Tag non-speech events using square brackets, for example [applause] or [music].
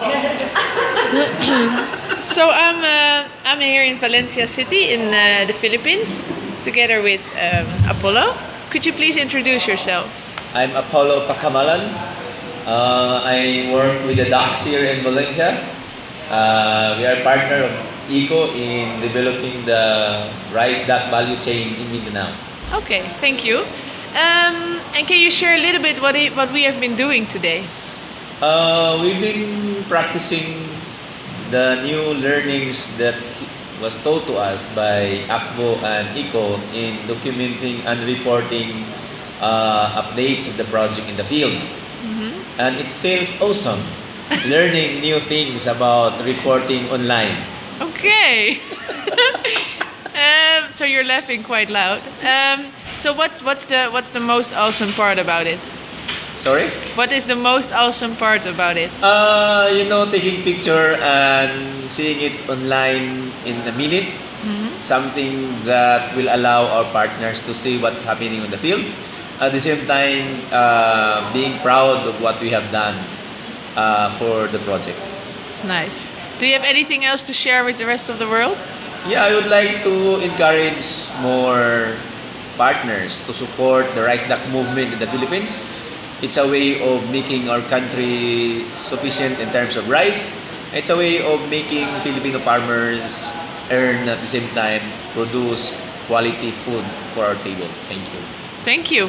[laughs] so I'm uh, I'm here in Valencia City in uh, the Philippines, together with um, Apollo. Could you please introduce yourself? I'm Apollo Pacamalan. Uh, I work with the docks here in Valencia. Uh, we are partner of ECO in developing the rice duck value chain in Mindanao. Okay, thank you. Um, and can you share a little bit what, it, what we have been doing today? Uh, we've been practicing the new learnings that was taught to us by ACBO and ECO in documenting and reporting uh, updates of the project in the field. And it feels awesome learning new things about reporting online. Okay. [laughs] um, so you're laughing quite loud. Um, so what's what's the what's the most awesome part about it? Sorry? What is the most awesome part about it? Uh, you know, taking picture and seeing it online in a minute, something that will allow our partners to see what's happening on the field. At the same time, uh, being proud of what we have done uh, for the project. Nice. Do you have anything else to share with the rest of the world? Yeah, I would like to encourage more partners to support the rice duck movement in the Philippines. It's a way of making our country sufficient in terms of rice. It's a way of making Filipino farmers earn at the same time produce quality food for our table. Thank you. Thank you.